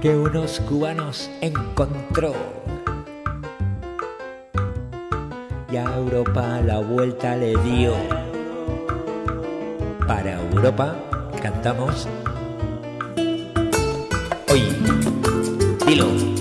que unos cubanos encontró. Y a Europa la vuelta le dio. Para Europa cantamos hoy. Dilo.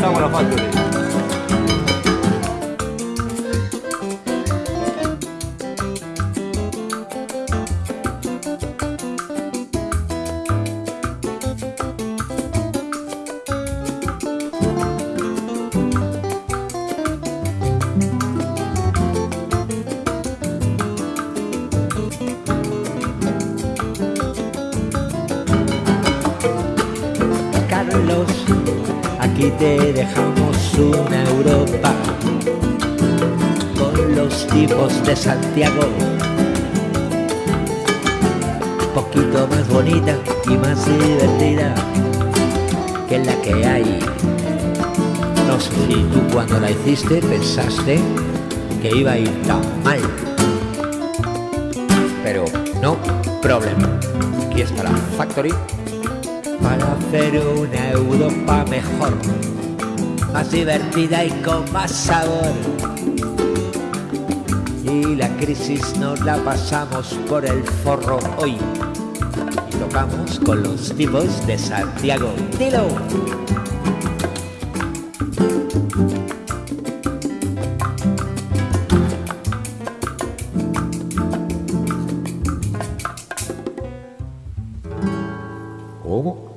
La factory. Carlos, aquí te dejamos una Europa con los tipos de Santiago. Poquito más bonita y más divertida que la que hay. No sé si tú cuando la hiciste pensaste que iba a ir tan mal. Pero no, problema. Aquí está la Factory para hacer una Europa mejor, más divertida y con más sabor. Y la crisis nos la pasamos por el forro hoy y tocamos con los tipos de Santiago. ¡Dilo! ¿Cómo?